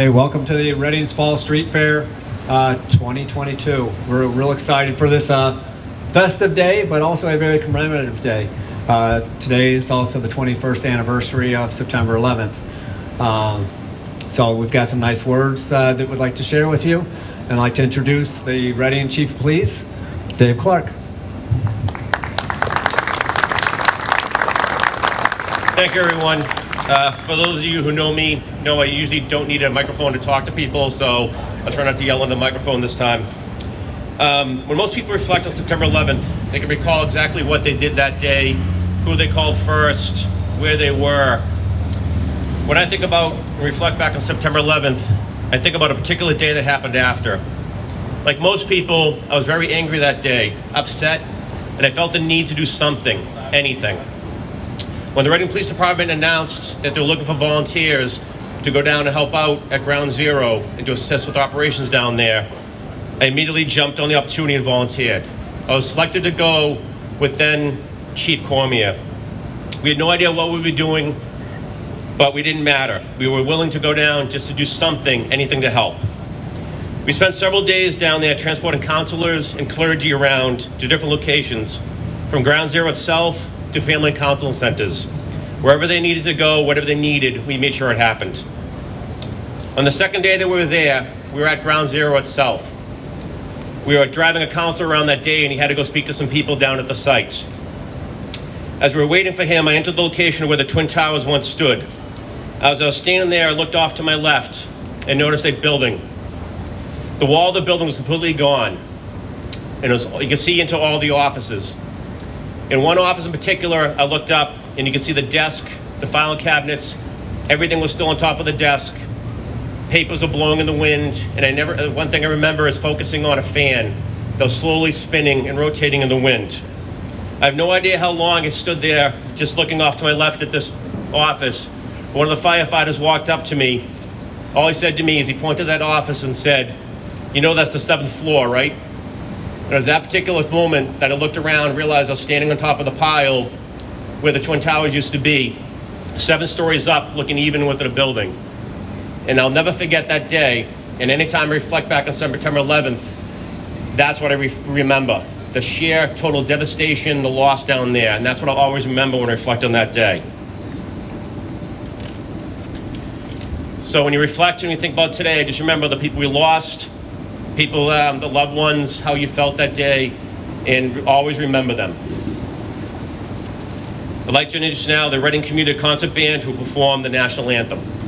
Hey, welcome to the Reading's Fall Street Fair uh, 2022. We're real excited for this uh, festive day, but also a very commemorative day. Uh, today is also the 21st anniversary of September 11th. Um, so we've got some nice words uh, that we'd like to share with you. And I'd like to introduce the Reading Chief of Police, Dave Clark. Thank you, everyone. Uh, for those of you who know me, know I usually don't need a microphone to talk to people, so I'll try not to yell in the microphone this time. Um, when most people reflect on September 11th, they can recall exactly what they did that day, who they called first, where they were. When I think about and reflect back on September 11th, I think about a particular day that happened after. Like most people, I was very angry that day, upset, and I felt the need to do something, anything. When the Reading Police Department announced that they were looking for volunteers to go down and help out at Ground Zero and to assist with operations down there, I immediately jumped on the opportunity and volunteered. I was selected to go with then Chief Cormier. We had no idea what we were doing, but we didn't matter. We were willing to go down just to do something, anything to help. We spent several days down there transporting counselors and clergy around to different locations, from Ground Zero itself to family counseling centers. Wherever they needed to go, whatever they needed, we made sure it happened. On the second day that we were there, we were at Ground Zero itself. We were driving a counselor around that day and he had to go speak to some people down at the site. As we were waiting for him, I entered the location where the Twin Towers once stood. As I was standing there, I looked off to my left and noticed a building. The wall of the building was completely gone. And was, you could see into all the offices. In one office in particular, I looked up and you can see the desk, the filing cabinets, everything was still on top of the desk. Papers were blowing in the wind, and I never, uh, one thing I remember is focusing on a fan that was slowly spinning and rotating in the wind. I have no idea how long I stood there just looking off to my left at this office. One of the firefighters walked up to me. All he said to me is he pointed to that office and said, You know that's the seventh floor, right? And it was that particular moment that I looked around, realized I was standing on top of the pile where the Twin Towers used to be, seven stories up, looking even with the building. And I'll never forget that day. And anytime I reflect back on September 11th, that's what I re- remember. The sheer total devastation, the loss down there. And that's what I'll always remember when I reflect on that day. So when you reflect and you think about today, just remember the people we lost, people, um, the loved ones, how you felt that day, and always remember them. I'd like to introduce now the Reading Community Concert Band who perform the national anthem.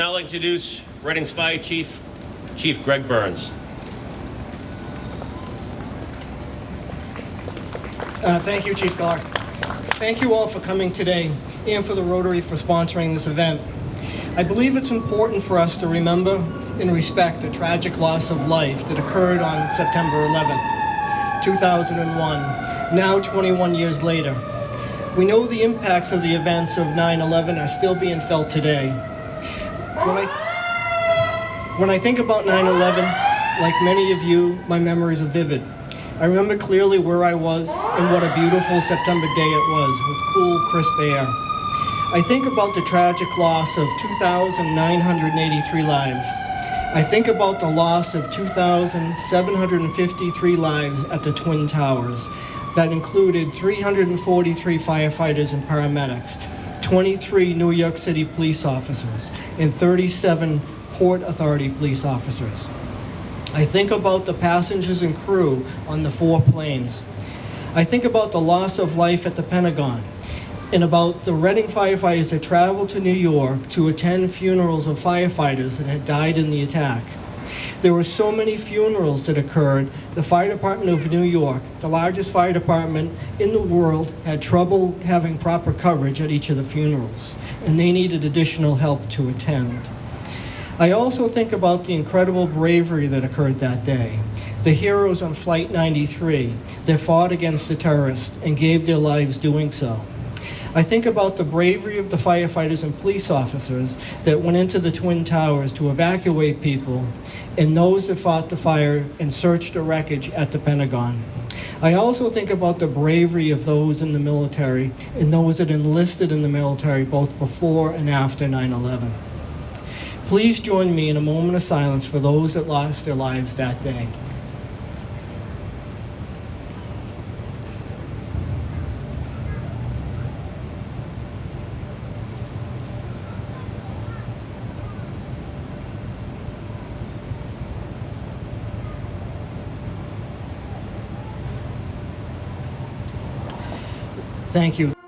I'd now like to introduce Reading's Fire Chief, Chief Greg Burns. Uh, Thank you, Chief Clark. Thank you all for coming today and for the Rotary for sponsoring this event. I believe it's important for us to remember and respect the tragic loss of life that occurred on September 11th, 2001, now 21 years later. We know the impacts of the events of 9-11 are still being felt today. When I, when I think about 9-11, like many of you, my memories are vivid. I remember clearly where I was and what a beautiful September day it was with cool, crisp air. I think about the tragic loss of 2,983 lives. I think about the loss of 2,753 lives at the Twin Towers. That included 343 firefighters and paramedics, 23 New York City police officers, and 37 Port Authority police officers. I think about the passengers and crew on the four planes. I think about the loss of life at the Pentagon and about the Reading firefighters that traveled to New York to attend funerals of firefighters that had died in the attack. There were so many funerals that occurred. The Fire Department of New York, the largest fire department in the world, had trouble having proper coverage at each of the funerals, and they needed additional help to attend. I also think about the incredible bravery that occurred that day. The heroes on Flight 93 that fought against the terrorists and gave their lives doing so. I think about the bravery of the firefighters and police officers that went into the Twin Towers to evacuate people and those that fought the fire and searched the wreckage at the Pentagon. I also think about the bravery of those in the military and those that enlisted in the military both before and after 9 11. Please join me in a moment of silence for those that lost their lives that day. Thank you.